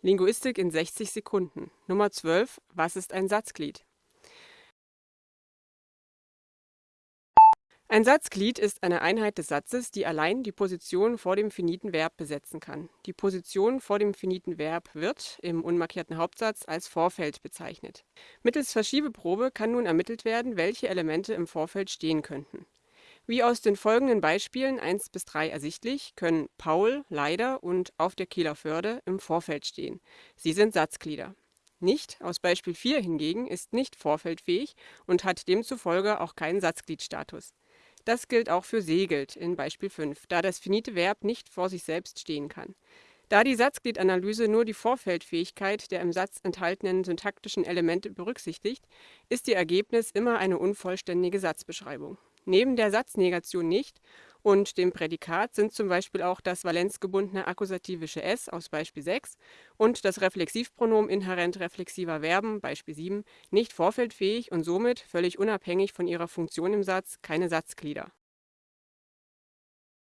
Linguistik in 60 Sekunden. Nummer 12. Was ist ein Satzglied? Ein Satzglied ist eine Einheit des Satzes, die allein die Position vor dem finiten Verb besetzen kann. Die Position vor dem finiten Verb wird im unmarkierten Hauptsatz als Vorfeld bezeichnet. Mittels Verschiebeprobe kann nun ermittelt werden, welche Elemente im Vorfeld stehen könnten. Wie aus den folgenden Beispielen 1 bis 3 ersichtlich, können Paul, leider und auf der Kieler Förde im Vorfeld stehen. Sie sind Satzglieder. Nicht aus Beispiel 4 hingegen ist nicht vorfeldfähig und hat demzufolge auch keinen Satzgliedstatus. Das gilt auch für segelt in Beispiel 5, da das finite Verb nicht vor sich selbst stehen kann. Da die Satzgliedanalyse nur die Vorfeldfähigkeit der im Satz enthaltenen syntaktischen Elemente berücksichtigt, ist ihr Ergebnis immer eine unvollständige Satzbeschreibung. Neben der Satznegation nicht. Und dem Prädikat sind zum Beispiel auch das valenzgebundene akkusativische s aus Beispiel 6 und das Reflexivpronomen inhärent reflexiver Verben Beispiel 7 nicht vorfeldfähig und somit, völlig unabhängig von ihrer Funktion im Satz, keine Satzglieder